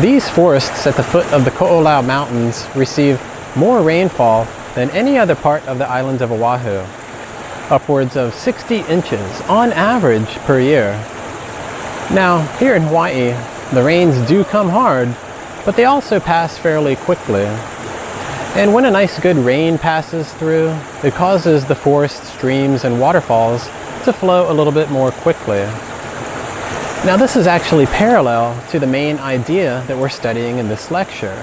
These forests at the foot of the Ko'olau Mountains receive more rainfall than any other part of the islands of Oahu, upwards of 60 inches on average per year. Now, here in Hawaii, the rains do come hard, but they also pass fairly quickly. And when a nice good rain passes through, it causes the forest streams and waterfalls to flow a little bit more quickly. Now this is actually parallel to the main idea that we're studying in this lecture,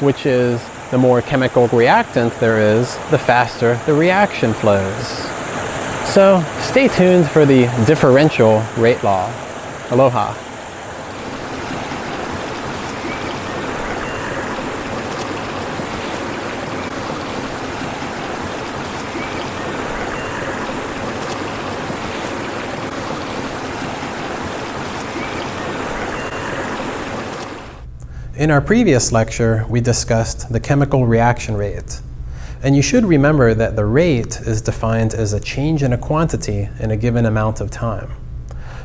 which is the more chemical reactant there is, the faster the reaction flows. So stay tuned for the differential rate law. Aloha. In our previous lecture, we discussed the chemical reaction rate. And you should remember that the rate is defined as a change in a quantity in a given amount of time.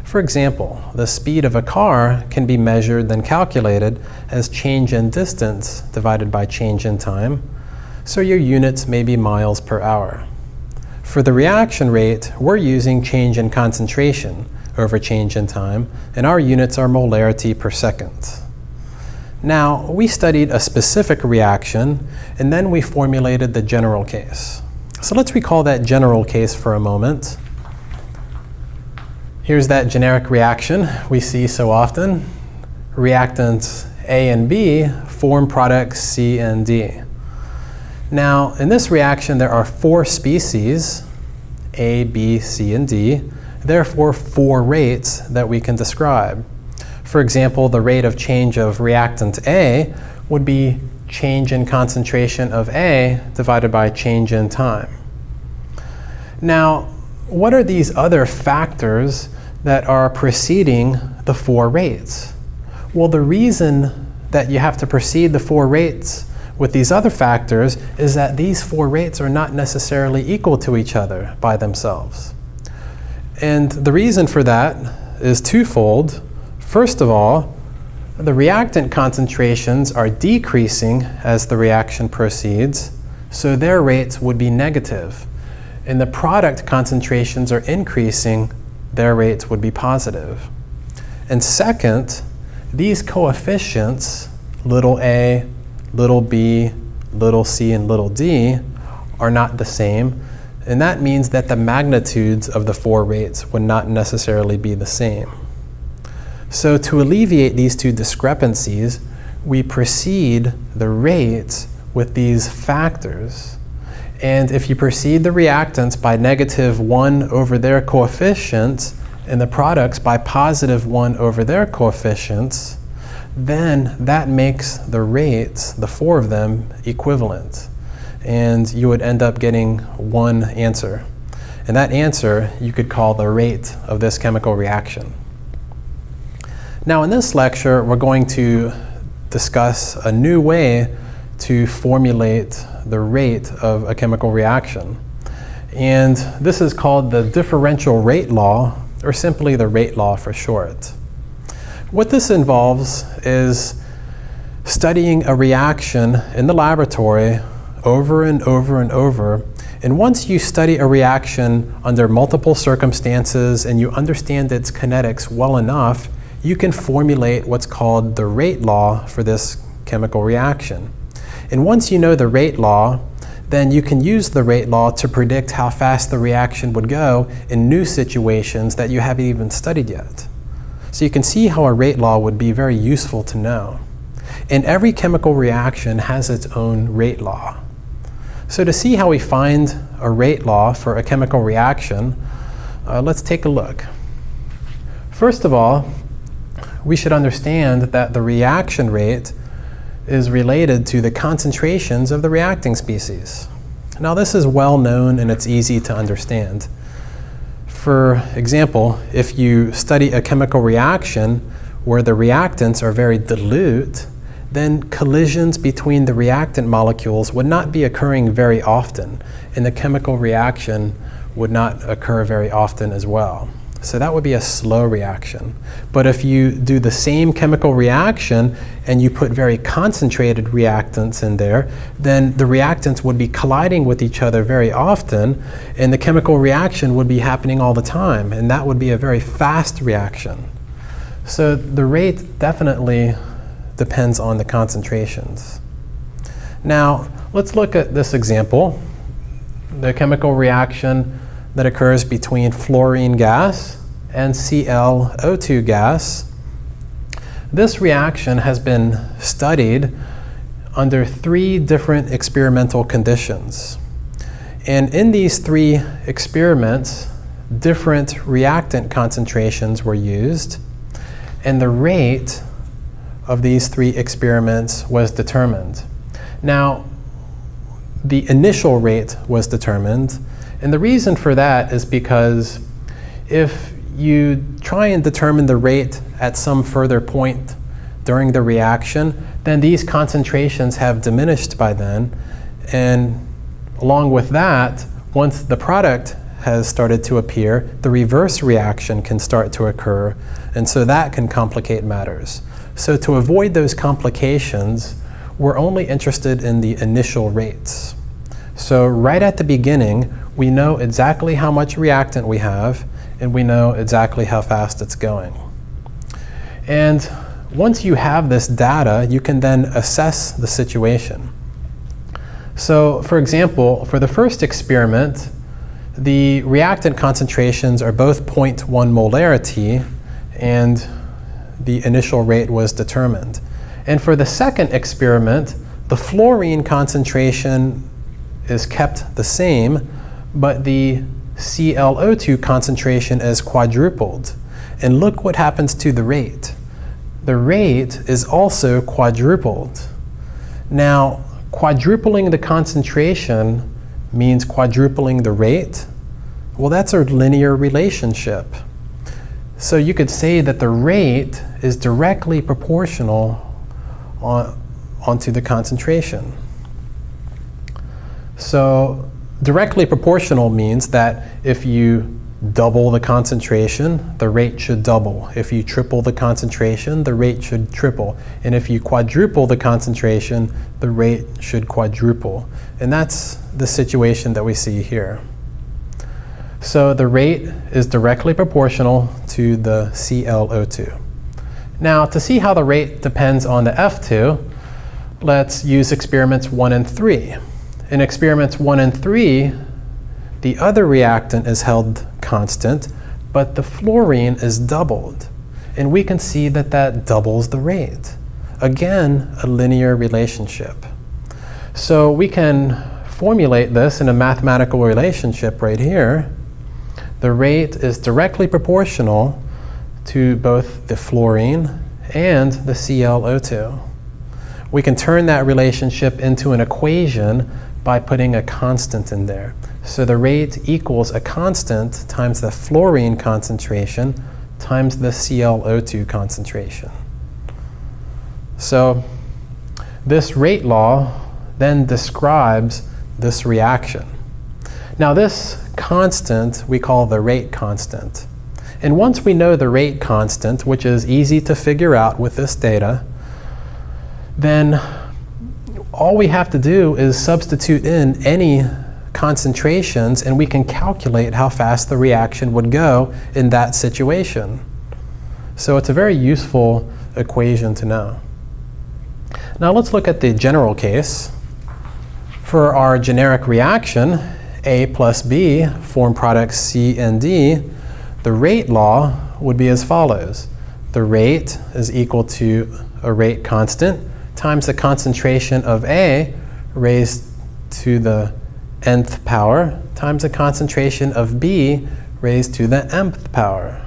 For example, the speed of a car can be measured then calculated as change in distance divided by change in time, so your units may be miles per hour. For the reaction rate, we're using change in concentration over change in time, and our units are molarity per second. Now, we studied a specific reaction, and then we formulated the general case. So let's recall that general case for a moment. Here's that generic reaction we see so often. Reactants A and B form products C and D. Now, in this reaction, there are four species, A, B, C, and D. Therefore, four rates that we can describe. For example, the rate of change of reactant A would be change in concentration of A divided by change in time. Now, what are these other factors that are preceding the four rates? Well, the reason that you have to precede the four rates with these other factors is that these four rates are not necessarily equal to each other by themselves. And the reason for that is twofold. First of all, the reactant concentrations are decreasing as the reaction proceeds, so their rates would be negative. And the product concentrations are increasing, their rates would be positive. And second, these coefficients, little a, little b, little c, and little d, are not the same. And that means that the magnitudes of the four rates would not necessarily be the same. So to alleviate these two discrepancies, we precede the rates with these factors. And if you precede the reactants by negative 1 over their coefficients, and the products by positive 1 over their coefficients, then that makes the rates, the four of them, equivalent. And you would end up getting one answer. And that answer you could call the rate of this chemical reaction. Now in this lecture, we're going to discuss a new way to formulate the rate of a chemical reaction. And this is called the differential rate law, or simply the rate law for short. What this involves is studying a reaction in the laboratory over and over and over. And once you study a reaction under multiple circumstances and you understand its kinetics well enough, you can formulate what's called the rate law for this chemical reaction. And once you know the rate law, then you can use the rate law to predict how fast the reaction would go in new situations that you haven't even studied yet. So you can see how a rate law would be very useful to know. And every chemical reaction has its own rate law. So to see how we find a rate law for a chemical reaction, uh, let's take a look. First of all, we should understand that the reaction rate is related to the concentrations of the reacting species. Now this is well known and it's easy to understand. For example, if you study a chemical reaction where the reactants are very dilute, then collisions between the reactant molecules would not be occurring very often, and the chemical reaction would not occur very often as well. So that would be a slow reaction. But if you do the same chemical reaction and you put very concentrated reactants in there, then the reactants would be colliding with each other very often, and the chemical reaction would be happening all the time, and that would be a very fast reaction. So the rate definitely depends on the concentrations. Now, let's look at this example, the chemical reaction that occurs between fluorine gas and ClO2 gas. This reaction has been studied under three different experimental conditions. And in these three experiments, different reactant concentrations were used, and the rate of these three experiments was determined. Now, the initial rate was determined, and the reason for that is because if you try and determine the rate at some further point during the reaction, then these concentrations have diminished by then. And along with that, once the product has started to appear, the reverse reaction can start to occur. And so that can complicate matters. So to avoid those complications, we're only interested in the initial rates. So right at the beginning, we know exactly how much reactant we have, and we know exactly how fast it's going. And once you have this data, you can then assess the situation. So for example, for the first experiment, the reactant concentrations are both 0.1 molarity, and the initial rate was determined. And for the second experiment, the fluorine concentration is kept the same, but the ClO2 concentration is quadrupled. And look what happens to the rate. The rate is also quadrupled. Now, quadrupling the concentration means quadrupling the rate. Well, that's a linear relationship. So you could say that the rate is directly proportional on, onto the concentration. So directly proportional means that if you double the concentration, the rate should double. If you triple the concentration, the rate should triple. And if you quadruple the concentration, the rate should quadruple. And that's the situation that we see here. So the rate is directly proportional to the ClO2. Now, to see how the rate depends on the F2, let's use experiments 1 and 3. In experiments 1 and 3, the other reactant is held constant, but the fluorine is doubled. And we can see that that doubles the rate. Again, a linear relationship. So we can formulate this in a mathematical relationship right here. The rate is directly proportional to both the fluorine and the ClO2. We can turn that relationship into an equation by putting a constant in there. So the rate equals a constant times the fluorine concentration times the ClO2 concentration. So this rate law then describes this reaction. Now this constant we call the rate constant. And once we know the rate constant, which is easy to figure out with this data, then all we have to do is substitute in any concentrations and we can calculate how fast the reaction would go in that situation. So it's a very useful equation to know. Now let's look at the general case. For our generic reaction, A plus B form products C and D, the rate law would be as follows. The rate is equal to a rate constant times the concentration of A raised to the nth power times the concentration of B raised to the mth power.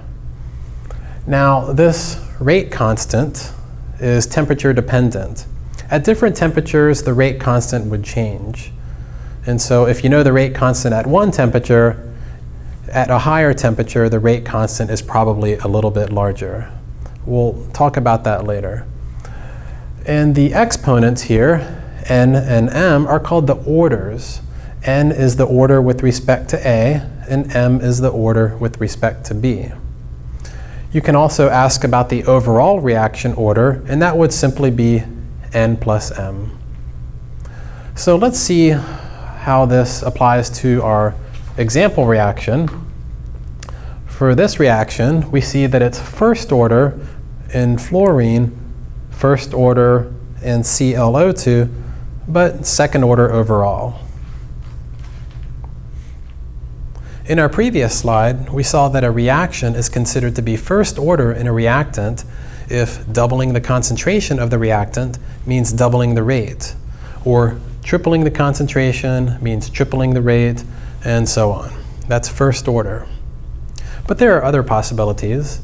Now this rate constant is temperature dependent. At different temperatures, the rate constant would change. And so if you know the rate constant at one temperature, at a higher temperature, the rate constant is probably a little bit larger. We'll talk about that later. And the exponents here, n and m, are called the orders. n is the order with respect to A, and m is the order with respect to B. You can also ask about the overall reaction order, and that would simply be n plus m. So let's see how this applies to our example reaction. For this reaction, we see that it's first order in fluorine, first order in ClO2, but second order overall. In our previous slide, we saw that a reaction is considered to be first order in a reactant if doubling the concentration of the reactant means doubling the rate, or tripling the concentration means tripling the rate, and so on. That's first order. But there are other possibilities.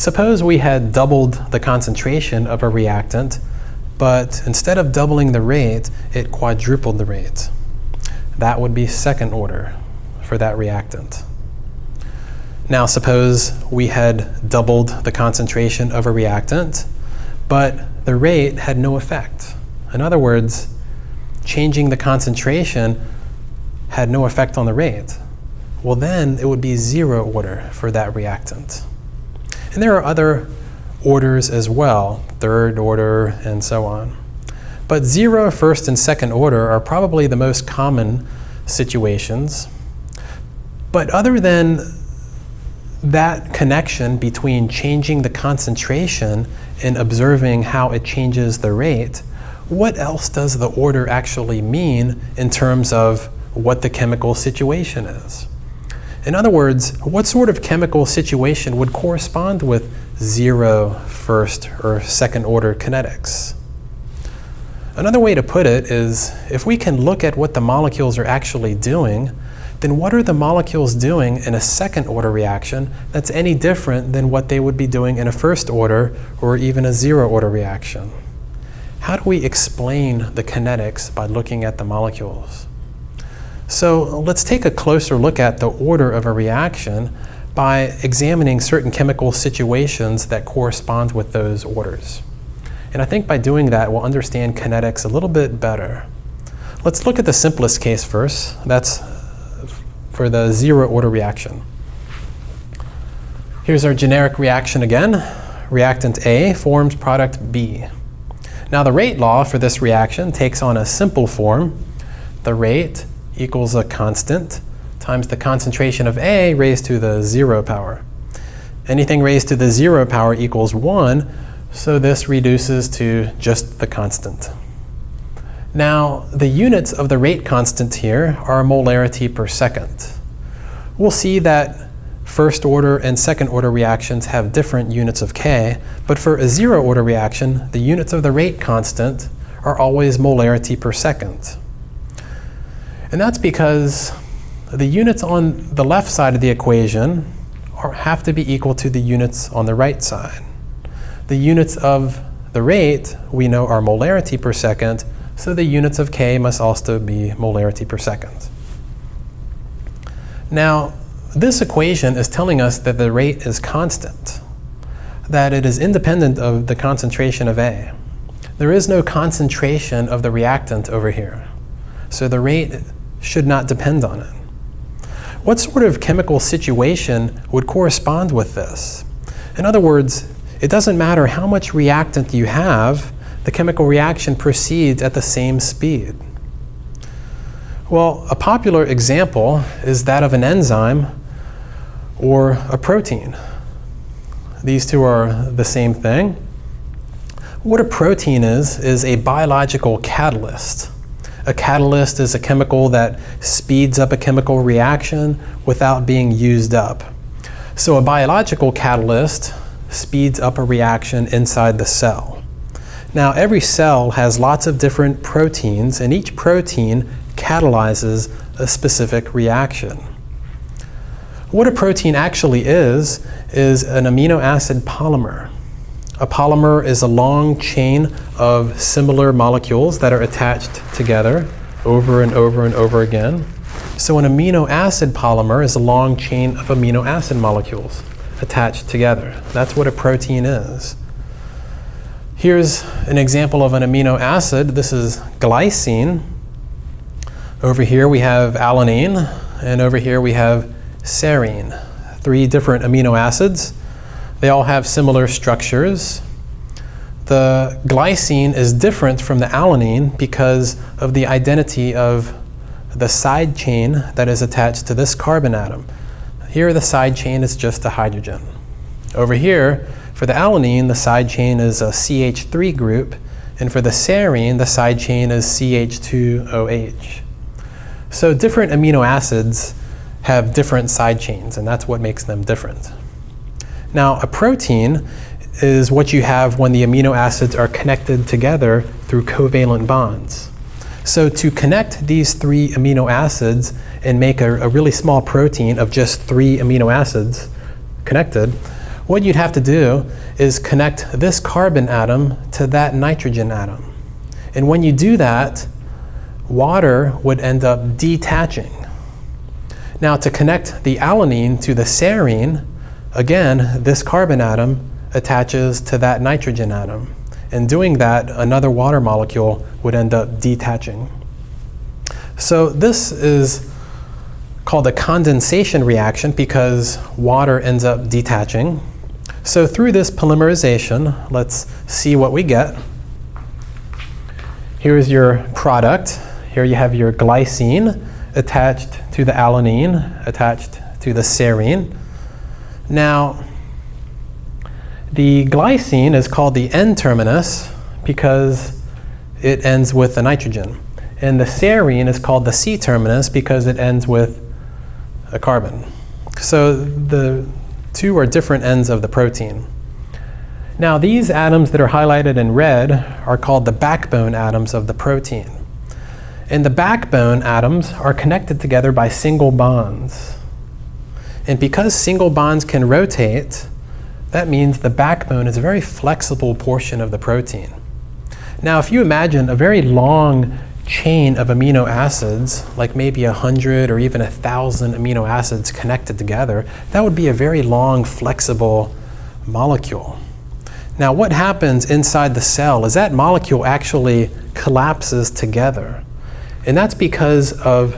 Suppose we had doubled the concentration of a reactant, but instead of doubling the rate, it quadrupled the rate. That would be second order for that reactant. Now suppose we had doubled the concentration of a reactant, but the rate had no effect. In other words, changing the concentration had no effect on the rate. Well then it would be zero order for that reactant. And there are other orders as well, third order and so on. But zero, first, and second order are probably the most common situations but other than that connection between changing the concentration and observing how it changes the rate, what else does the order actually mean in terms of what the chemical situation is? In other words, what sort of chemical situation would correspond with zero first or second order kinetics? Another way to put it is if we can look at what the molecules are actually doing, then what are the molecules doing in a second order reaction that's any different than what they would be doing in a first order or even a zero order reaction? How do we explain the kinetics by looking at the molecules? So let's take a closer look at the order of a reaction by examining certain chemical situations that correspond with those orders. And I think by doing that, we'll understand kinetics a little bit better. Let's look at the simplest case first. That's for the zero order reaction. Here's our generic reaction again. Reactant A forms product B. Now the rate law for this reaction takes on a simple form. The rate equals a constant times the concentration of A raised to the zero power. Anything raised to the zero power equals one, so this reduces to just the constant. Now, the units of the rate constant here are molarity per second. We'll see that first order and second order reactions have different units of K, but for a zero order reaction, the units of the rate constant are always molarity per second. And that's because the units on the left side of the equation are, have to be equal to the units on the right side. The units of the rate we know are molarity per second, so the units of K must also be molarity per second. Now, this equation is telling us that the rate is constant, that it is independent of the concentration of A. There is no concentration of the reactant over here, so the rate should not depend on it. What sort of chemical situation would correspond with this? In other words, it doesn't matter how much reactant you have, the chemical reaction proceeds at the same speed. Well, a popular example is that of an enzyme or a protein. These two are the same thing. What a protein is, is a biological catalyst. A catalyst is a chemical that speeds up a chemical reaction without being used up. So a biological catalyst speeds up a reaction inside the cell. Now, every cell has lots of different proteins, and each protein catalyzes a specific reaction. What a protein actually is, is an amino acid polymer. A polymer is a long chain of similar molecules that are attached together over and over and over again. So an amino acid polymer is a long chain of amino acid molecules attached together. That's what a protein is. Here's an example of an amino acid. This is glycine. Over here we have alanine, and over here we have serine. Three different amino acids They all have similar structures. The glycine is different from the alanine because of the identity of the side chain that is attached to this carbon atom. Here the side chain is just a hydrogen. Over here, for the alanine, the side chain is a CH3 group, and for the serine, the side chain is CH2OH. So different amino acids have different side chains, and that's what makes them different. Now, a protein is what you have when the amino acids are connected together through covalent bonds. So to connect these three amino acids and make a, a, really small protein of just three amino acids connected, what you'd have to do is connect this carbon atom to that nitrogen atom. And when you do that, water would end up detaching. Now to connect the alanine to the serine, again, this carbon atom attaches to that nitrogen atom. In doing that, another water molecule would end up detaching. So this is called a condensation reaction because water ends up detaching. So through this polymerization, let's see what we get. Here's your product. Here you have your glycine attached to the alanine, attached to the serine. Now, the glycine is called the N-terminus because it ends with the nitrogen. And the serine is called the C-terminus because it ends with a carbon. So the two are different ends of the protein. Now these atoms that are highlighted in red are called the backbone atoms of the protein. And the backbone atoms are connected together by single bonds. And because single bonds can rotate, that means the backbone is a very flexible portion of the protein. Now, if you imagine a very long chain of amino acids, like maybe a hundred or even a thousand amino acids connected together, that would be a very long, flexible molecule. Now, what happens inside the cell is that molecule actually collapses together. And that's because of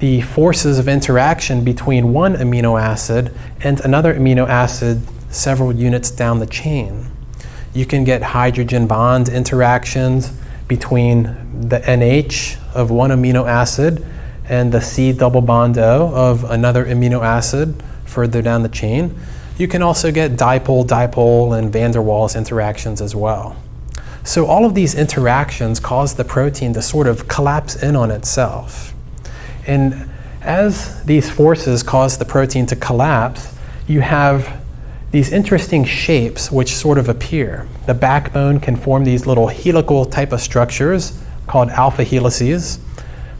the forces of interaction between one amino acid and another amino acid several units down the chain. You can get hydrogen bond interactions between the NH of one amino acid and the C double bond O of another amino acid further down the chain. You can also get dipole-dipole and van der Waals interactions as well. So all of these interactions cause the protein to sort of collapse in on itself. And as these forces cause the protein to collapse, you have these interesting shapes which sort of appear. The backbone can form these little helical type of structures called alpha helices.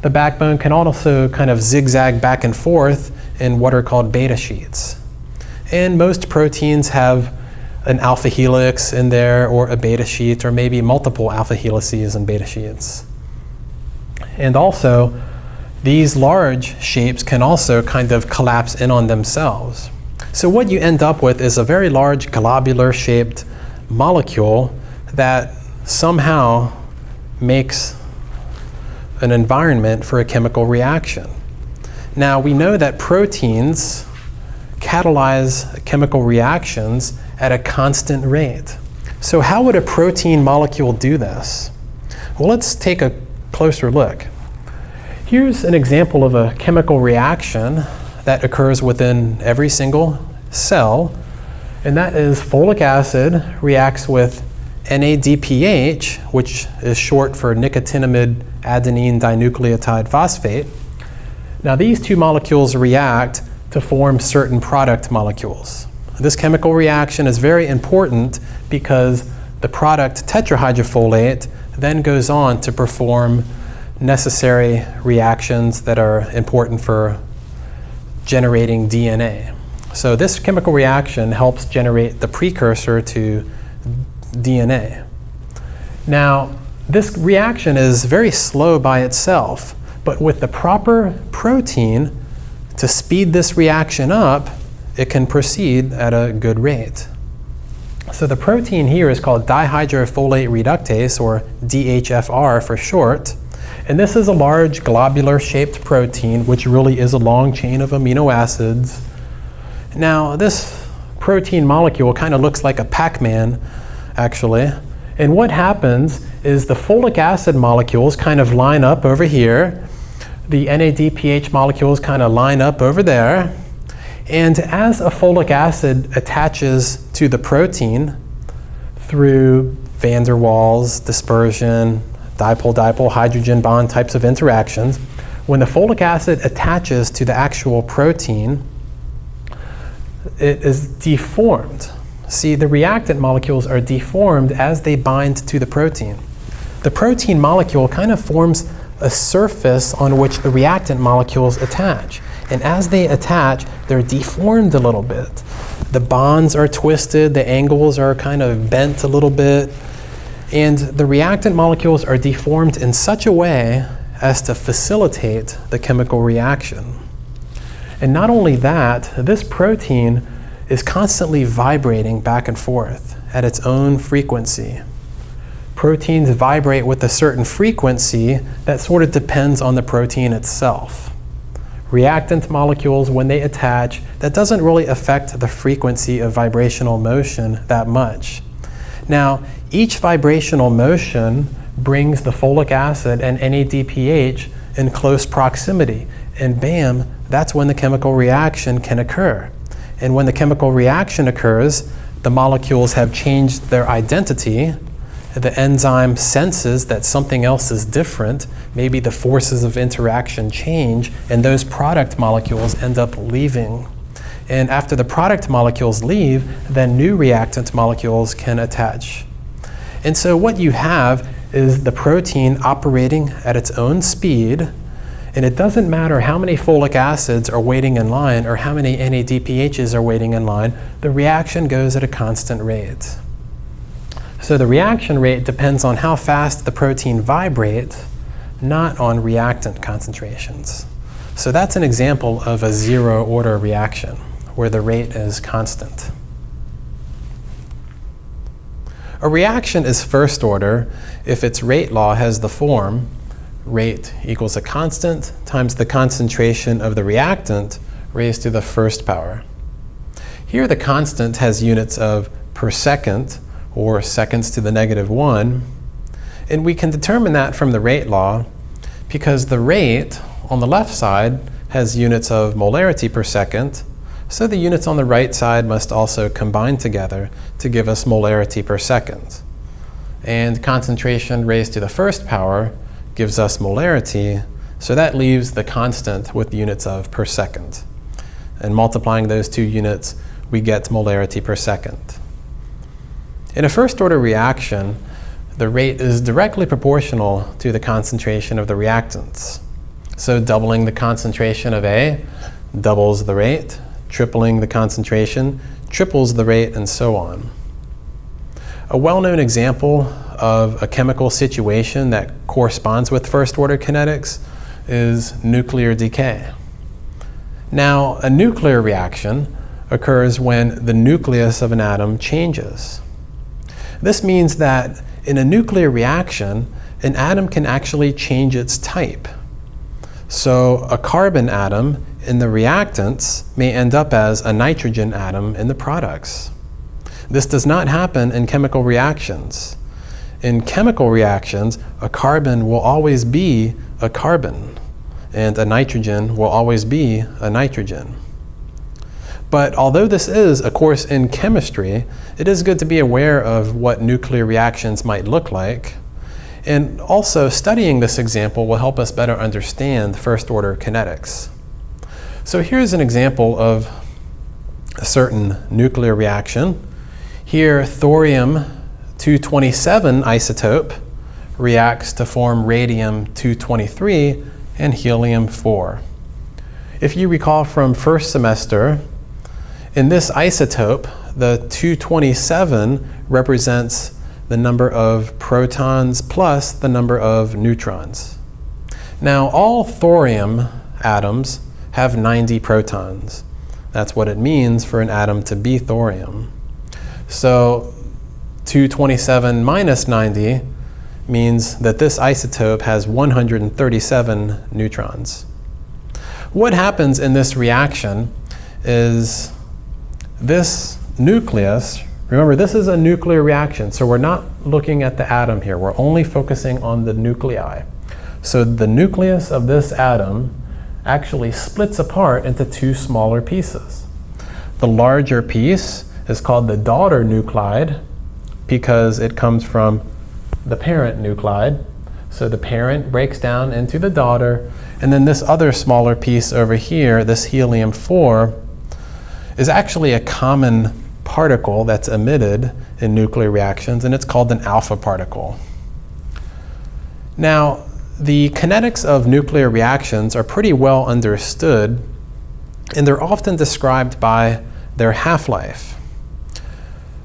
The backbone can also kind of zigzag back and forth in what are called beta sheets. And most proteins have an alpha helix in there or a beta sheet or maybe multiple alpha helices and beta sheets. And also, these large shapes can also kind of collapse in on themselves. So what you end up with is a very large globular shaped molecule that somehow makes an environment for a chemical reaction. Now we know that proteins catalyze chemical reactions at a constant rate. So how would a protein molecule do this? Well, let's take a closer look. Here's an example of a chemical reaction that occurs within every single cell, and that is folic acid reacts with NADPH, which is short for nicotinamide adenine dinucleotide phosphate. Now these two molecules react to form certain product molecules. This chemical reaction is very important because the product tetrahydrofolate then goes on to perform necessary reactions that are important for generating DNA. So this chemical reaction helps generate the precursor to DNA. Now, this reaction is very slow by itself, but with the proper protein to speed this reaction up, it can proceed at a good rate. So the protein here is called dihydrofolate reductase, or DHFR for short. And this is a large globular shaped protein, which really is a long chain of amino acids. Now, this protein molecule kind of looks like a Pac-Man, actually. And what happens is the folic acid molecules kind of line up over here. The NADPH molecules kind of line up over there. And as a folic acid attaches to the protein through van der Waals, dispersion, dipole-dipole hydrogen bond types of interactions, when the folic acid attaches to the actual protein, it is deformed. See, the reactant molecules are deformed as they bind to the protein. The protein molecule kind of forms a surface on which the reactant molecules attach. And as they attach, they're deformed a little bit. The bonds are twisted, the angles are kind of bent a little bit, and the reactant molecules are deformed in such a way as to facilitate the chemical reaction. And not only that, this protein is constantly vibrating back and forth at its own frequency. Proteins vibrate with a certain frequency that sort of depends on the protein itself. Reactant molecules, when they attach, that doesn't really affect the frequency of vibrational motion that much. Now, each vibrational motion brings the folic acid and NADPH in close proximity, and bam, that's when the chemical reaction can occur. And when the chemical reaction occurs, the molecules have changed their identity. The enzyme senses that something else is different. Maybe the forces of interaction change, and those product molecules end up leaving. And after the product molecules leave, then new reactant molecules can attach. And so what you have is the protein operating at its own speed and it doesn't matter how many folic acids are waiting in line or how many NADPHs are waiting in line, the reaction goes at a constant rate. So the reaction rate depends on how fast the protein vibrates, not on reactant concentrations. So that's an example of a zero order reaction where the rate is constant. A reaction is first order if its rate law has the form rate equals a constant times the concentration of the reactant raised to the first power. Here the constant has units of per second, or seconds to the negative 1, and we can determine that from the rate law because the rate on the left side has units of molarity per second, so the units on the right side must also combine together to give us molarity per second. And concentration raised to the first power gives us molarity, so that leaves the constant with units of per second. And multiplying those two units, we get molarity per second. In a first order reaction, the rate is directly proportional to the concentration of the reactants. So doubling the concentration of A doubles the rate, tripling the concentration triples the rate, and so on. A well-known example of a chemical situation that corresponds with first order kinetics is nuclear decay. Now, a nuclear reaction occurs when the nucleus of an atom changes. This means that in a nuclear reaction, an atom can actually change its type. So a carbon atom in the reactants may end up as a nitrogen atom in the products. This does not happen in chemical reactions. In chemical reactions, a carbon will always be a carbon, and a nitrogen will always be a nitrogen. But although this is a course in chemistry, it is good to be aware of what nuclear reactions might look like. And also, studying this example will help us better understand first-order kinetics. So here's an example of a certain nuclear reaction. Here, thorium 227 isotope reacts to form radium-223 and helium-4. If you recall from first semester, in this isotope, the 227 represents the number of protons plus the number of neutrons. Now, all thorium atoms have 90 protons. That's what it means for an atom to be thorium. So 227 minus 90 means that this isotope has 137 neutrons. What happens in this reaction is this nucleus, remember this is a nuclear reaction, so we're not looking at the atom here. We're only focusing on the nuclei. So the nucleus of this atom actually splits apart into two smaller pieces. The larger piece is called the daughter nuclide because it comes from the parent nuclide. So the parent breaks down into the daughter, and then this other smaller piece over here, this helium-4, is actually a common particle that's emitted in nuclear reactions, and it's called an alpha particle. Now, the kinetics of nuclear reactions are pretty well understood, and they're often described by their half-life.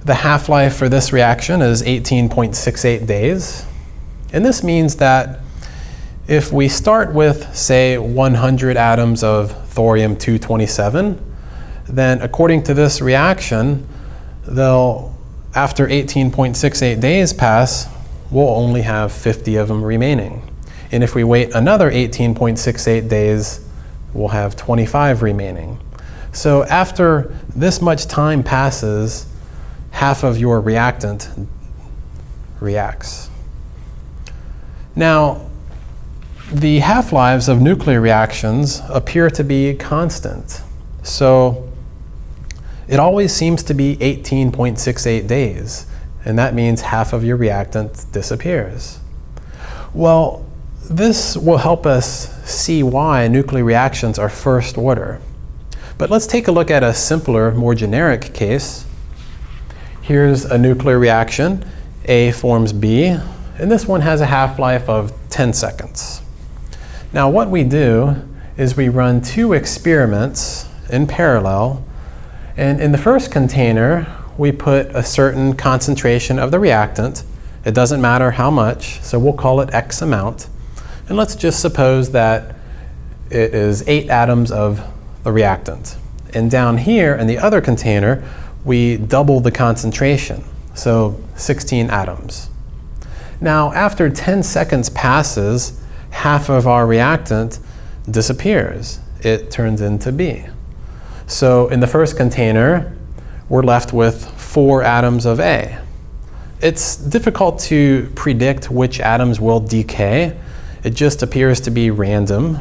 The half-life for this reaction is 18.68 days, and this means that if we start with, say, 100 atoms of thorium-227, then according to this reaction, they'll, after 18.68 days pass, we'll only have 50 of them remaining. And if we wait another 18.68 days, we'll have 25 remaining. So after this much time passes, half of your reactant reacts. Now, the half-lives of nuclear reactions appear to be constant. So it always seems to be 18.68 days, and that means half of your reactant disappears. Well, this will help us see why nuclear reactions are first order. But let's take a look at a simpler, more generic case. Here's a nuclear reaction. A forms B, and this one has a half-life of 10 seconds. Now what we do is we run two experiments in parallel, and in the first container, we put a certain concentration of the reactant. It doesn't matter how much, so we'll call it X amount. And let's just suppose that it is eight atoms of the reactant. And down here in the other container, we double the concentration, so 16 atoms. Now, after 10 seconds passes, half of our reactant disappears. It turns into B. So in the first container, we're left with four atoms of A. It's difficult to predict which atoms will decay it just appears to be random.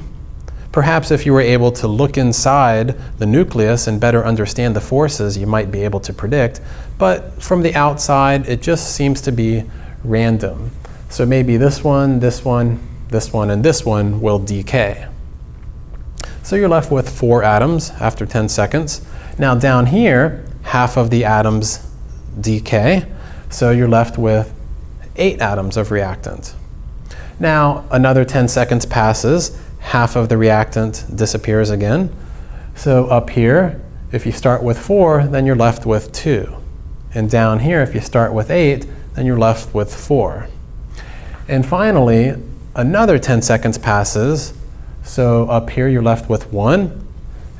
Perhaps if you were able to look inside the nucleus and better understand the forces, you might be able to predict. But from the outside, it just seems to be random. So maybe this one, this one, this one, and this one will decay. So you're left with four atoms after 10 seconds. Now down here, half of the atoms decay. So you're left with eight atoms of reactant. Now another 10 seconds passes, half of the reactant disappears again. So up here, if you start with four, then you're left with two. And down here, if you start with eight, then you're left with four. And finally, another 10 seconds passes. So up here, you're left with one.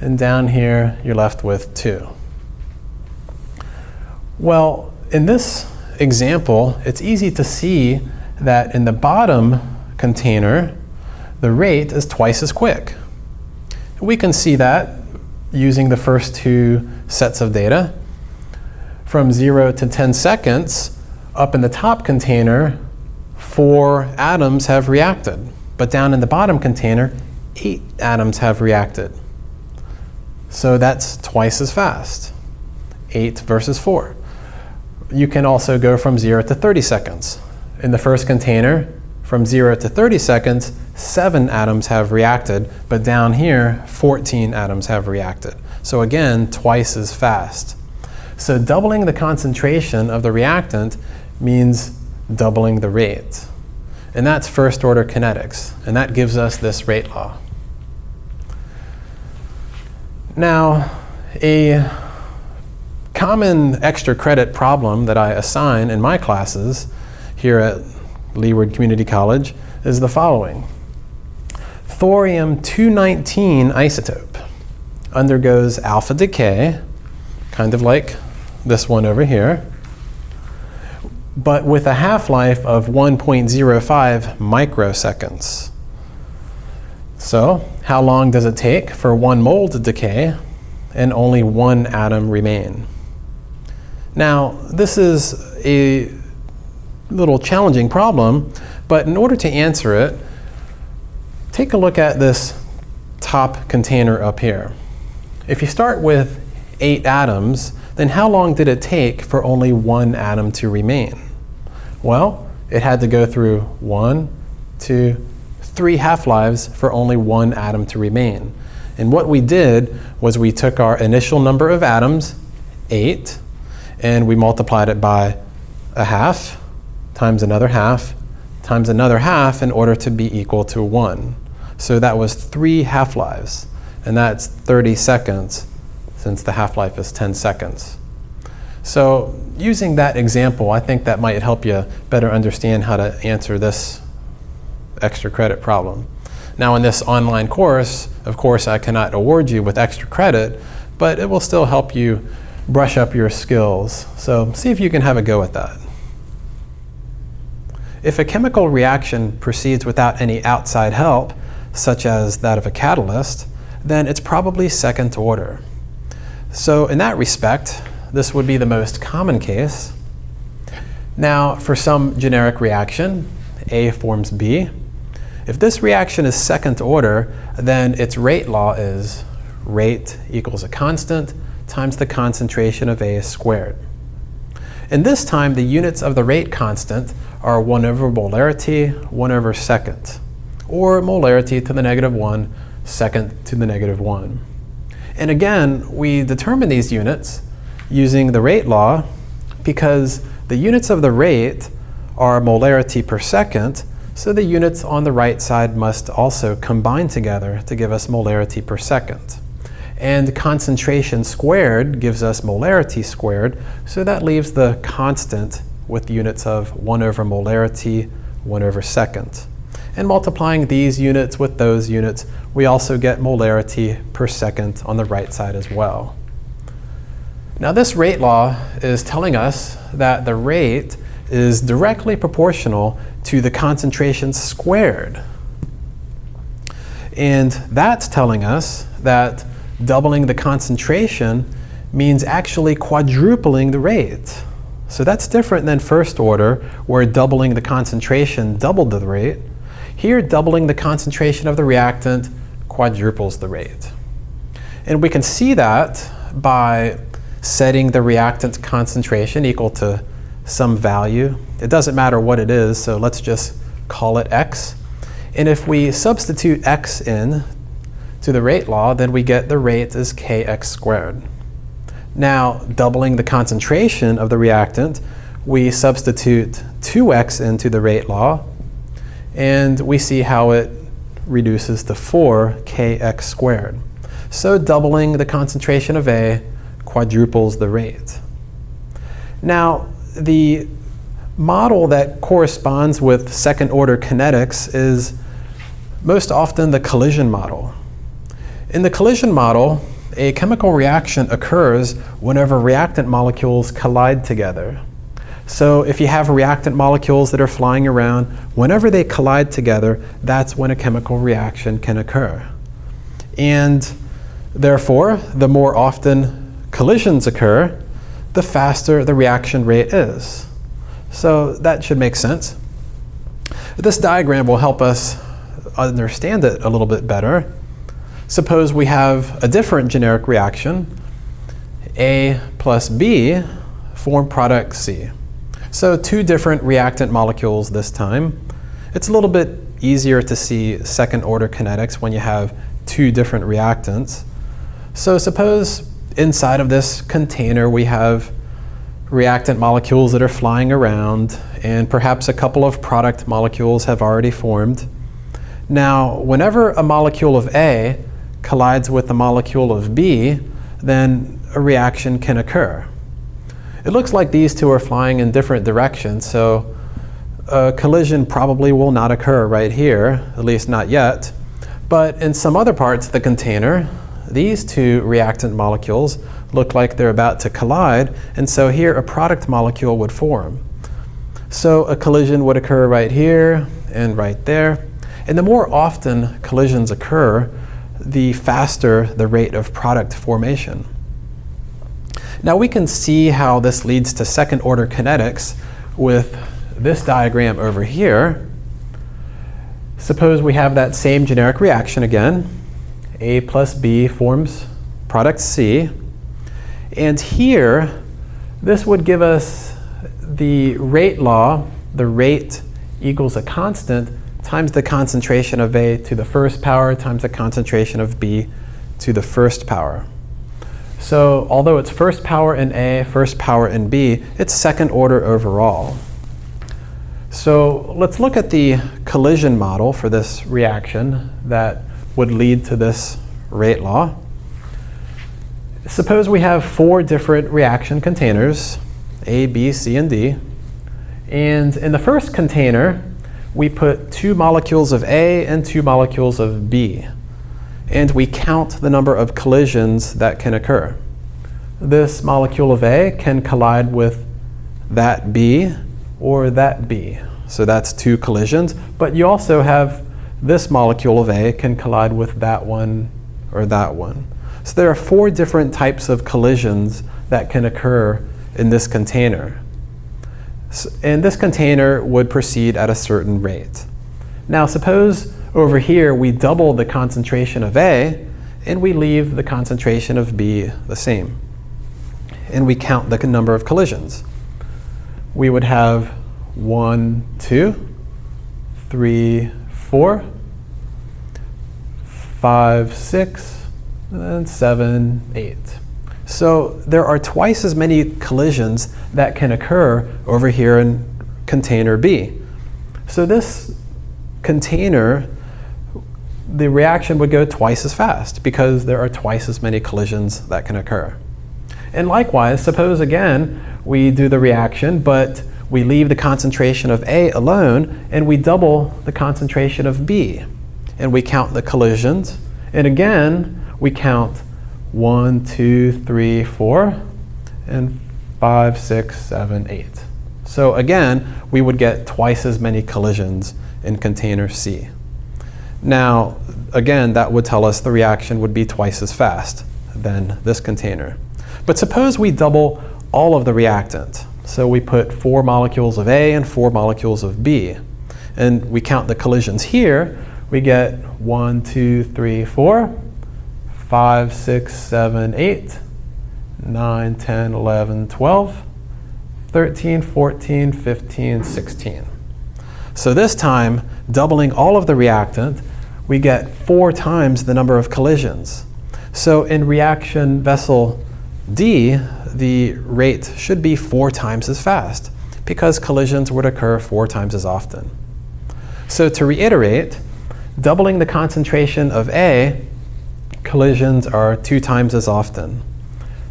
And down here, you're left with two. Well, in this example, it's easy to see that in the bottom container, the rate is twice as quick. We can see that using the first two sets of data. From 0 to 10 seconds, up in the top container, four atoms have reacted. But down in the bottom container, eight atoms have reacted. So that's twice as fast, 8 versus 4. You can also go from 0 to 30 seconds in the first container, from 0 to 30 seconds, 7 atoms have reacted, but down here, 14 atoms have reacted. So again, twice as fast. So doubling the concentration of the reactant means doubling the rate. And that's first order kinetics, and that gives us this rate law. Now, a common extra credit problem that I assign in my classes here at Leeward Community College is the following. Thorium-219 isotope undergoes alpha decay, kind of like this one over here, but with a half-life of 1.05 microseconds. So how long does it take for one mole to decay and only one atom remain? Now, this is a little challenging problem, but in order to answer it, take a look at this top container up here. If you start with eight atoms, then how long did it take for only one atom to remain? Well, it had to go through one, two, three half-lives for only one atom to remain. And what we did was we took our initial number of atoms, 8, and we multiplied it by a half times another half times another half in order to be equal to 1. So that was 3 half-lives, and that's 30 seconds since the half-life is 10 seconds. So using that example, I think that might help you better understand how to answer this extra credit problem. Now in this online course, of course, I cannot award you with extra credit, but it will still help you brush up your skills. So see if you can have a go at that. If a chemical reaction proceeds without any outside help, such as that of a catalyst, then it's probably second order. So in that respect, this would be the most common case. Now, for some generic reaction, A forms B, if this reaction is second order, then its rate law is rate equals a constant times the concentration of A squared. And this time, the units of the rate constant are 1 over molarity, 1 over second, or molarity to the negative 1, second to the negative 1. And again, we determine these units using the rate law because the units of the rate are molarity per second, so the units on the right side must also combine together to give us molarity per second. And concentration squared gives us molarity squared, so that leaves the constant with units of 1 over molarity, 1 over second. And multiplying these units with those units, we also get molarity per second on the right side as well. Now this rate law is telling us that the rate is directly proportional to the concentration squared. And that's telling us that doubling the concentration means actually quadrupling the rate. So that's different than first order, where doubling the concentration doubled the rate. Here, doubling the concentration of the reactant quadruples the rate. And we can see that by setting the reactant concentration equal to some value. It doesn't matter what it is, so let's just call it x. And if we substitute x in to the rate law, then we get the rate as kx squared. Now, doubling the concentration of the reactant, we substitute 2x into the rate law, and we see how it reduces to 4kx squared. So doubling the concentration of A quadruples the rate. Now, the model that corresponds with second order kinetics is most often the collision model. In the collision model, a chemical reaction occurs whenever reactant molecules collide together. So if you have reactant molecules that are flying around, whenever they collide together, that's when a chemical reaction can occur. And therefore, the more often collisions occur, the faster the reaction rate is. So that should make sense. This diagram will help us understand it a little bit better. Suppose we have a different generic reaction, A plus B form product C. So two different reactant molecules this time. It's a little bit easier to see second order kinetics when you have two different reactants. So suppose inside of this container we have reactant molecules that are flying around and perhaps a couple of product molecules have already formed. Now, whenever a molecule of A collides with the molecule of B, then a reaction can occur. It looks like these two are flying in different directions, so a collision probably will not occur right here, at least not yet. But in some other parts of the container, these two reactant molecules look like they're about to collide, and so here a product molecule would form. So a collision would occur right here and right there. And the more often collisions occur, the faster the rate of product formation. Now we can see how this leads to second order kinetics with this diagram over here. Suppose we have that same generic reaction again. A plus B forms product C. And here, this would give us the rate law, the rate equals a constant times the concentration of A to the first power times the concentration of B to the first power. So although it's first power in A, first power in B, it's second order overall. So let's look at the collision model for this reaction that would lead to this rate law. Suppose we have four different reaction containers, A, B, C, and D. And in the first container, we put two molecules of A and two molecules of B. And we count the number of collisions that can occur. This molecule of A can collide with that B or that B. So that's two collisions. But you also have this molecule of A can collide with that one or that one. So there are four different types of collisions that can occur in this container. And this container would proceed at a certain rate. Now suppose over here we double the concentration of A and we leave the concentration of B the same. And we count the number of collisions. We would have one, two, three, four, five, six, and seven, eight. So there are twice as many collisions that can occur over here in container B. So this container, the reaction would go twice as fast because there are twice as many collisions that can occur. And likewise, suppose again we do the reaction, but we leave the concentration of A alone and we double the concentration of B. And we count the collisions. And again, we count one, two, three, four, and five, six, seven, eight. So again, we would get twice as many collisions in container C. Now, again, that would tell us the reaction would be twice as fast than this container. But suppose we double all of the reactant. So we put four molecules of A and four molecules of B. And we count the collisions here. We get one, two, three, four, five, six, seven, eight, nine, 10, 11, 12, 13, 14, 15, 16. So this time, doubling all of the reactant, we get four times the number of collisions. So in reaction vessel D, the rate should be four times as fast because collisions would occur four times as often. So to reiterate, doubling the concentration of A, collisions are two times as often.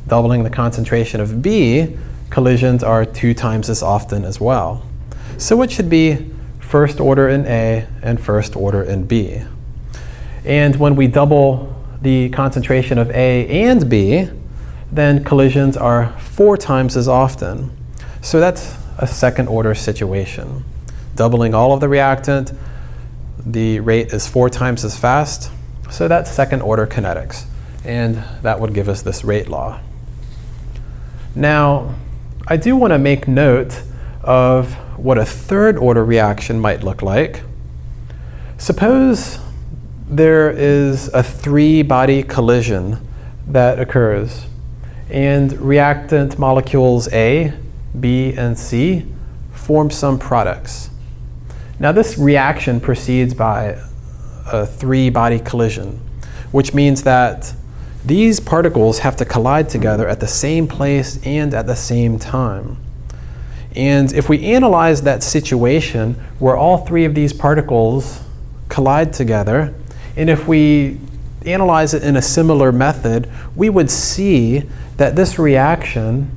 Doubling the concentration of B, collisions are two times as often as well. So it should be first order in A and first order in B. And when we double the concentration of A and B, then collisions are four times as often. So that's a second order situation. Doubling all of the reactant, the rate is four times as fast. So that's second order kinetics. And that would give us this rate law. Now, I do want to make note of what a third order reaction might look like. Suppose there is a three body collision that occurs and reactant molecules A, B, and C form some products. Now this reaction proceeds by a three-body collision, which means that these particles have to collide together at the same place and at the same time. And if we analyze that situation where all three of these particles collide together, and if we analyze it in a similar method, we would see that this reaction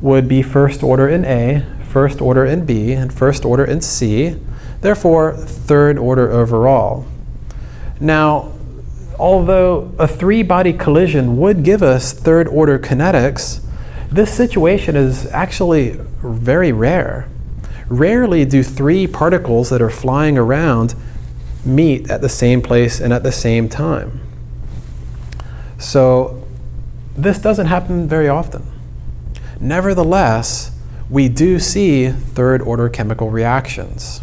would be first order in A, first order in B, and first order in C, therefore third order overall. Now, although a three-body collision would give us third order kinetics, this situation is actually very rare. Rarely do three particles that are flying around meet at the same place and at the same time. So this doesn't happen very often. Nevertheless, we do see third order chemical reactions.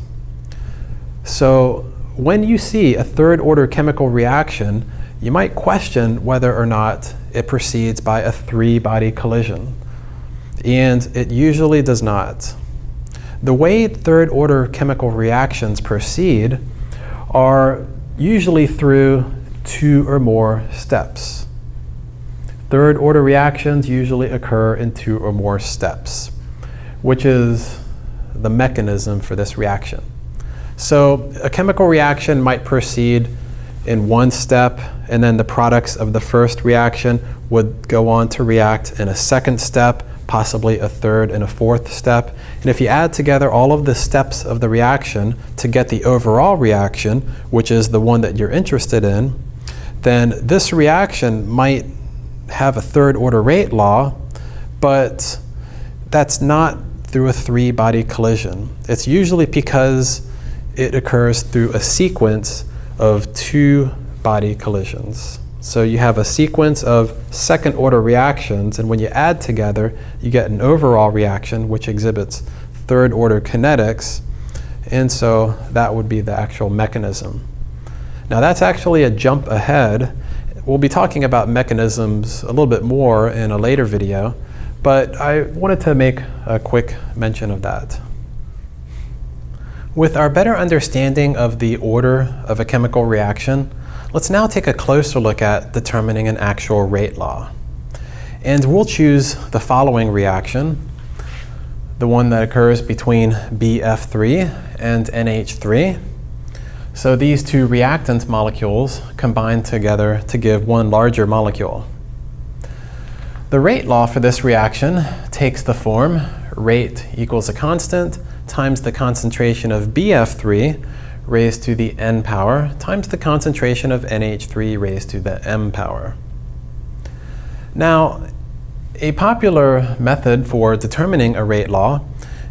So when you see a third order chemical reaction, you might question whether or not it proceeds by a three body collision. And it usually does not. The way third order chemical reactions proceed are usually through two or more steps. Third order reactions usually occur in two or more steps, which is the mechanism for this reaction. So a chemical reaction might proceed in one step, and then the products of the first reaction would go on to react in a second step, possibly a third and a fourth step. And if you add together all of the steps of the reaction to get the overall reaction, which is the one that you're interested in, then this reaction might have a third order rate law, but that's not through a three body collision. It's usually because it occurs through a sequence of two body collisions. So you have a sequence of second order reactions, and when you add together, you get an overall reaction which exhibits third order kinetics, and so that would be the actual mechanism. Now that's actually a jump ahead We'll be talking about mechanisms a little bit more in a later video, but I wanted to make a quick mention of that. With our better understanding of the order of a chemical reaction, let's now take a closer look at determining an actual rate law. And we'll choose the following reaction, the one that occurs between BF3 and NH3. So these two reactant molecules combine together to give one larger molecule. The rate law for this reaction takes the form rate equals a constant times the concentration of BF3 raised to the n power times the concentration of NH3 raised to the m power. Now, a popular method for determining a rate law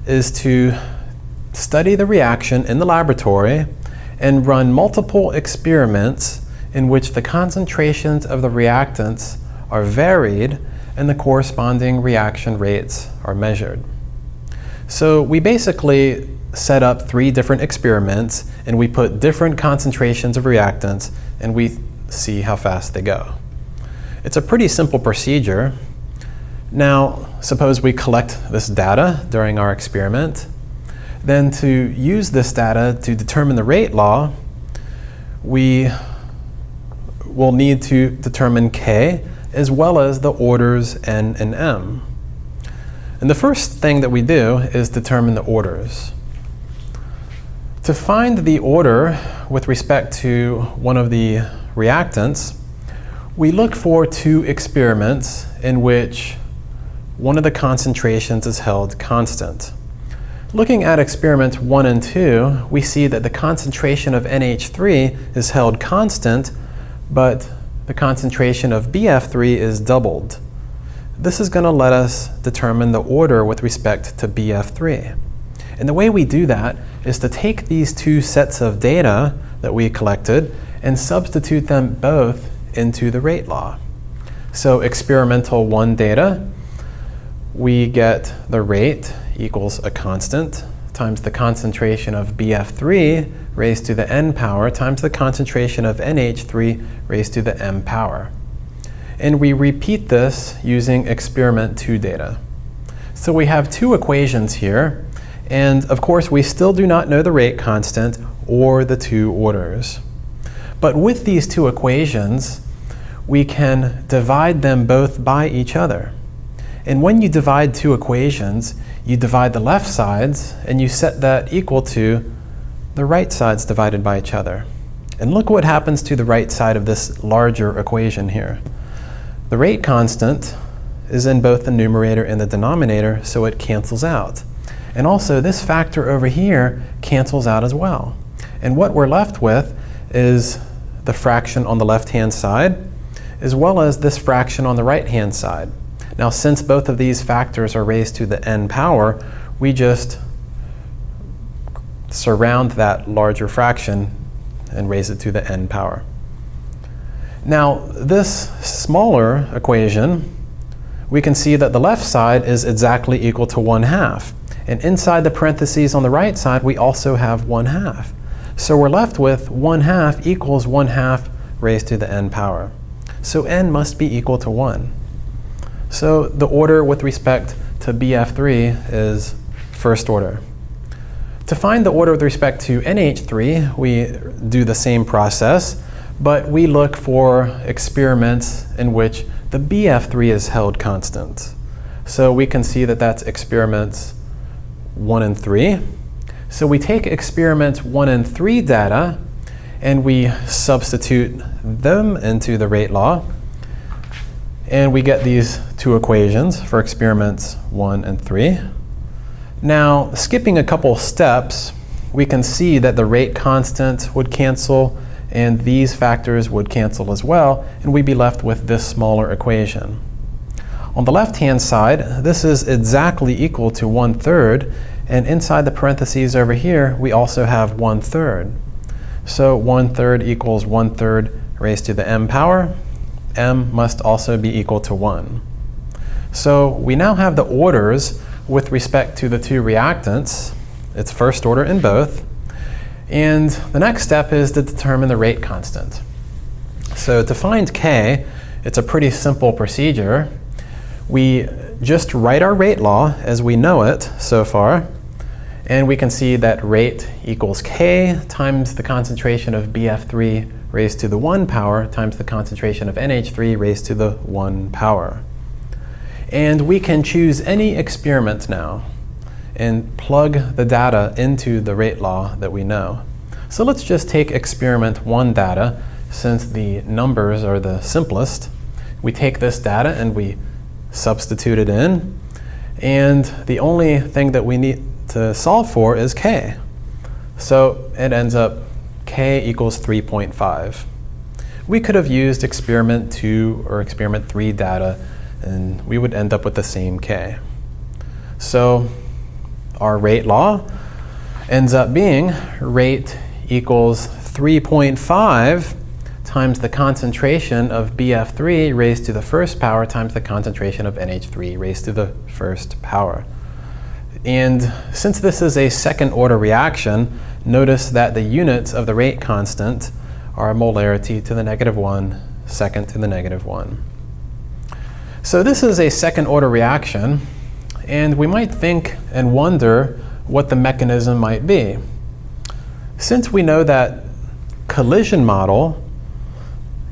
is to study the reaction in the laboratory and run multiple experiments in which the concentrations of the reactants are varied and the corresponding reaction rates are measured. So we basically set up three different experiments and we put different concentrations of reactants and we see how fast they go. It's a pretty simple procedure. Now, suppose we collect this data during our experiment then to use this data to determine the rate law, we will need to determine k as well as the orders n and m. And the first thing that we do is determine the orders. To find the order with respect to one of the reactants, we look for two experiments in which one of the concentrations is held constant. Looking at experiments 1 and 2, we see that the concentration of NH3 is held constant, but the concentration of BF3 is doubled. This is going to let us determine the order with respect to BF3. And the way we do that is to take these two sets of data that we collected and substitute them both into the rate law. So experimental 1 data, we get the rate equals a constant times the concentration of BF3 raised to the n power times the concentration of NH3 raised to the m power. And we repeat this using experiment 2 data. So we have two equations here, and of course we still do not know the rate constant or the two orders. But with these two equations, we can divide them both by each other. And when you divide two equations, you divide the left sides and you set that equal to the right sides divided by each other. And look what happens to the right side of this larger equation here. The rate constant is in both the numerator and the denominator, so it cancels out. And also this factor over here cancels out as well. And what we're left with is the fraction on the left-hand side, as well as this fraction on the right-hand side. Now, since both of these factors are raised to the n power, we just surround that larger fraction and raise it to the n power. Now, this smaller equation, we can see that the left side is exactly equal to 1 half. And inside the parentheses on the right side, we also have 1 half. So we're left with 1 half equals 1 half raised to the n power. So n must be equal to 1. So the order with respect to BF3 is first order. To find the order with respect to NH3, we do the same process, but we look for experiments in which the BF3 is held constant. So we can see that that's experiments 1 and 3. So we take experiments 1 and 3 data and we substitute them into the rate law. And we get these two equations for experiments 1 and 3. Now, skipping a couple steps, we can see that the rate constant would cancel and these factors would cancel as well, and we'd be left with this smaller equation. On the left-hand side, this is exactly equal to one-third, and inside the parentheses over here, we also have one-third. So one-third equals one-third raised to the m power. m must also be equal to 1. So we now have the orders with respect to the two reactants. It's first order in both. And the next step is to determine the rate constant. So to find k, it's a pretty simple procedure. We just write our rate law as we know it so far, and we can see that rate equals k times the concentration of BF3 raised to the 1 power times the concentration of NH3 raised to the 1 power. And we can choose any experiment now and plug the data into the rate law that we know. So let's just take experiment one data since the numbers are the simplest. We take this data and we substitute it in and the only thing that we need to solve for is k. So it ends up k equals 3.5. We could have used experiment 2 or experiment 3 data and we would end up with the same k. So our rate law ends up being rate equals 3.5 times the concentration of BF3 raised to the first power times the concentration of NH3 raised to the first power. And since this is a second order reaction, notice that the units of the rate constant are molarity to the negative 1, second to the negative 1. So this is a second order reaction, and we might think and wonder what the mechanism might be. Since we know that collision model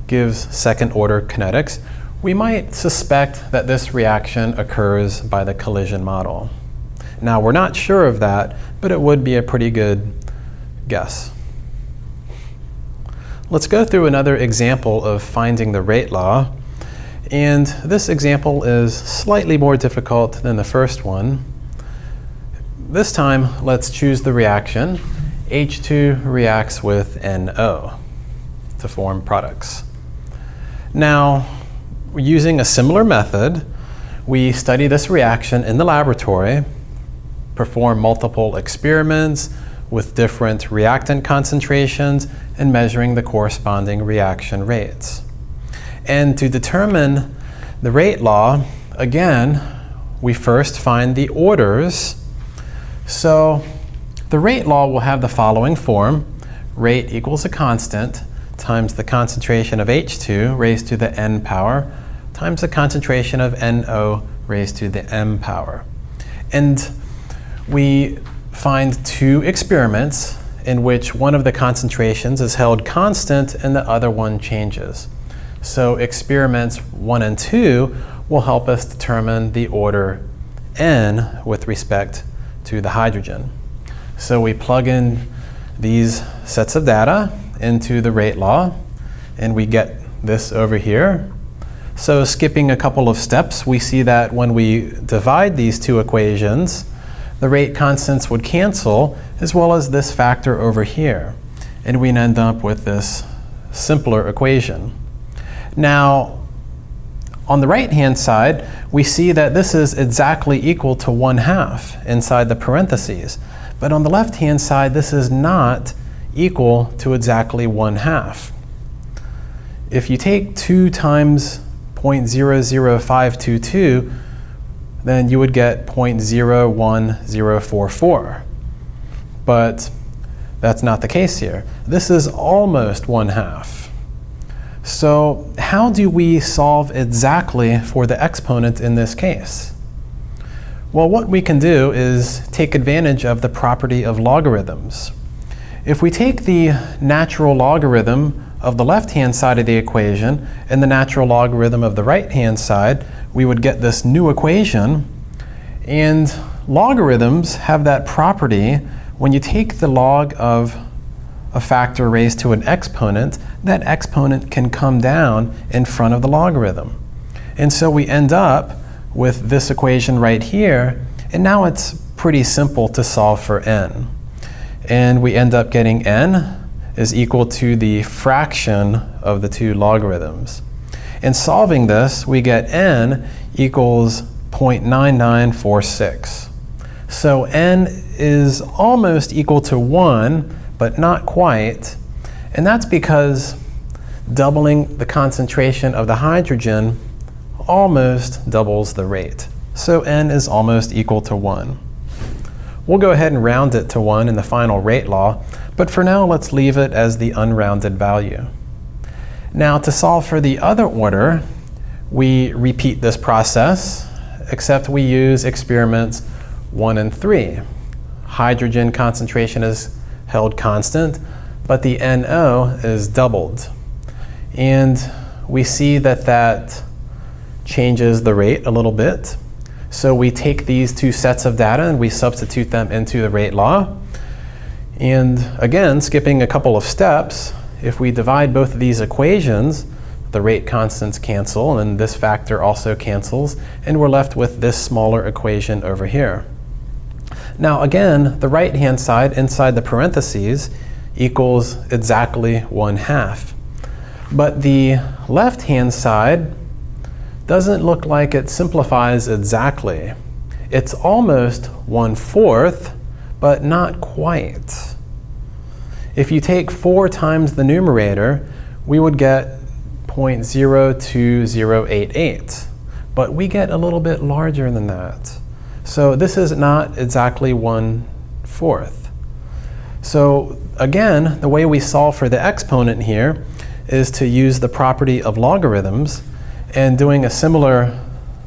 gives second order kinetics, we might suspect that this reaction occurs by the collision model. Now we're not sure of that, but it would be a pretty good guess. Let's go through another example of finding the rate law. And this example is slightly more difficult than the first one. This time, let's choose the reaction. H2 reacts with NO to form products. Now, using a similar method, we study this reaction in the laboratory, perform multiple experiments with different reactant concentrations, and measuring the corresponding reaction rates. And to determine the rate law, again, we first find the orders. So the rate law will have the following form. Rate equals a constant times the concentration of H2 raised to the n power times the concentration of NO raised to the m power. And we find two experiments in which one of the concentrations is held constant and the other one changes. So experiments one and two will help us determine the order n with respect to the hydrogen. So we plug in these sets of data into the rate law and we get this over here. So skipping a couple of steps, we see that when we divide these two equations, the rate constants would cancel as well as this factor over here. And we end up with this simpler equation. Now, on the right-hand side, we see that this is exactly equal to 1 half inside the parentheses. But on the left-hand side, this is not equal to exactly 1 half. If you take 2 times 0.00522, then you would get 0.01044. But that's not the case here. This is almost 1 half. So how do we solve exactly for the exponent in this case? Well, what we can do is take advantage of the property of logarithms. If we take the natural logarithm of the left-hand side of the equation and the natural logarithm of the right-hand side, we would get this new equation. And logarithms have that property when you take the log of a factor raised to an exponent, that exponent can come down in front of the logarithm. And so we end up with this equation right here, and now it's pretty simple to solve for n. And we end up getting n is equal to the fraction of the two logarithms. In solving this, we get n equals 0.9946. So n is almost equal to 1, but not quite. And that's because doubling the concentration of the hydrogen almost doubles the rate. So n is almost equal to 1. We'll go ahead and round it to 1 in the final rate law, but for now let's leave it as the unrounded value. Now to solve for the other order, we repeat this process, except we use experiments 1 and 3. Hydrogen concentration is held constant, but the NO is doubled. And we see that that changes the rate a little bit. So we take these two sets of data and we substitute them into the rate law. And again, skipping a couple of steps, if we divide both of these equations, the rate constants cancel and this factor also cancels, and we're left with this smaller equation over here. Now again, the right-hand side inside the parentheses equals exactly 1 half. But the left-hand side doesn't look like it simplifies exactly. It's almost 1 fourth, but not quite. If you take 4 times the numerator, we would get 0.02088. But we get a little bit larger than that. So this is not exactly one-fourth. So again, the way we solve for the exponent here is to use the property of logarithms and doing a similar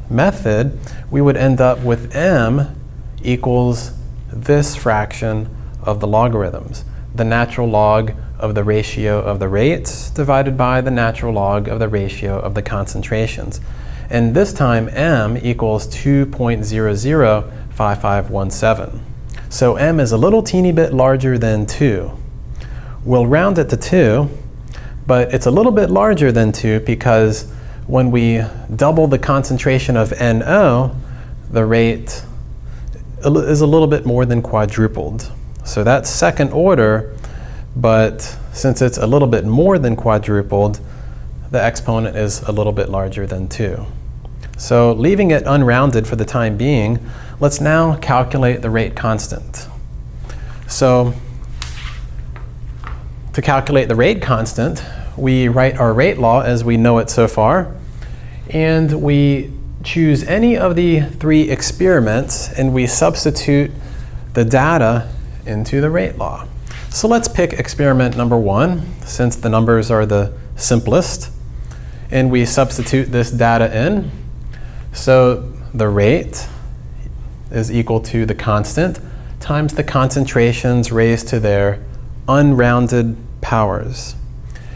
method, we would end up with m equals this fraction of the logarithms, the natural log of the ratio of the rates divided by the natural log of the ratio of the concentrations. And this time m equals 2.005517. So m is a little teeny bit larger than 2. We'll round it to 2, but it's a little bit larger than 2 because when we double the concentration of NO, the rate is a little bit more than quadrupled. So that's second order, but since it's a little bit more than quadrupled, the exponent is a little bit larger than 2. So leaving it unrounded for the time being, let's now calculate the rate constant. So to calculate the rate constant, we write our rate law as we know it so far, and we choose any of the three experiments and we substitute the data into the rate law. So let's pick experiment number one, since the numbers are the simplest, and we substitute this data in. So the rate is equal to the constant times the concentrations raised to their unrounded powers.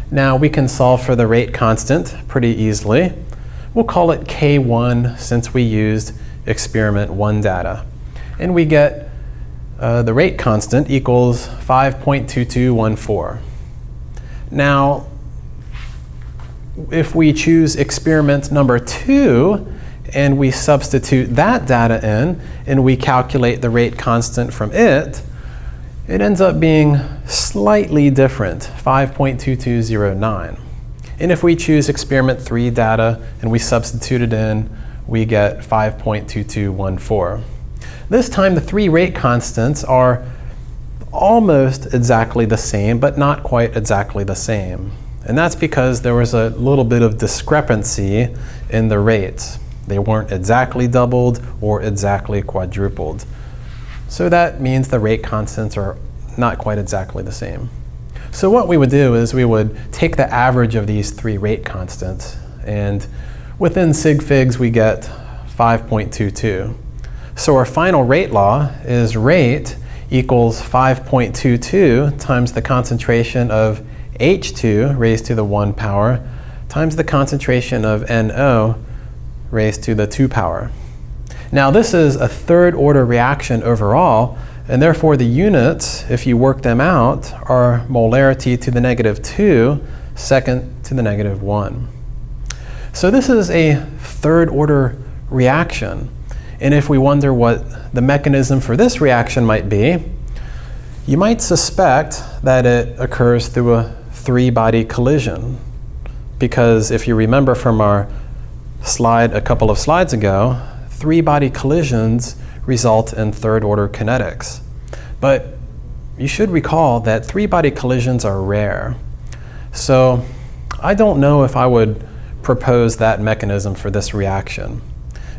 Now we can solve for the rate constant pretty easily. We'll call it K1 since we used experiment 1 data. And we get uh, the rate constant equals 5.2214. Now, if we choose experiment number 2 and we substitute that data in and we calculate the rate constant from it, it ends up being slightly different, 5.2209. And if we choose experiment 3 data and we substitute it in, we get 5.2214. This time the three rate constants are almost exactly the same, but not quite exactly the same. And that's because there was a little bit of discrepancy in the rates. They weren't exactly doubled or exactly quadrupled. So that means the rate constants are not quite exactly the same. So what we would do is we would take the average of these three rate constants and within sig figs we get 5.22. So our final rate law is rate equals 5.22 times the concentration of H2 raised to the 1 power times the concentration of NO raised to the 2 power. Now this is a third order reaction overall, and therefore the units, if you work them out, are molarity to the negative 2, second to the negative 1. So this is a third order reaction. And if we wonder what the mechanism for this reaction might be, you might suspect that it occurs through a three-body collision. Because if you remember from our slide a couple of slides ago, three-body collisions result in third-order kinetics. But you should recall that three-body collisions are rare. So I don't know if I would propose that mechanism for this reaction.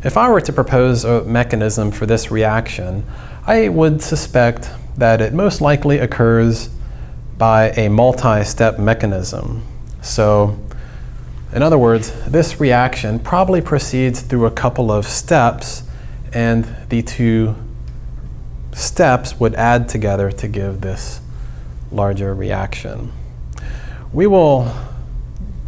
If I were to propose a mechanism for this reaction, I would suspect that it most likely occurs by a multi-step mechanism. So in other words, this reaction probably proceeds through a couple of steps and the two steps would add together to give this larger reaction. We will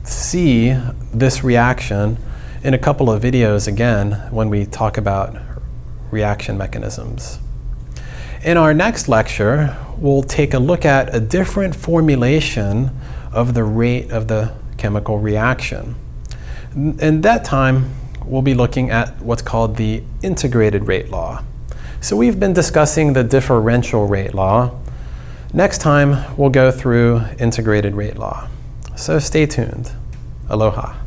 see this reaction in a couple of videos again when we talk about reaction mechanisms. In our next lecture, we'll take a look at a different formulation of the rate of the chemical reaction. In that time, we'll be looking at what's called the integrated rate law. So we've been discussing the differential rate law. Next time, we'll go through integrated rate law. So stay tuned. Aloha.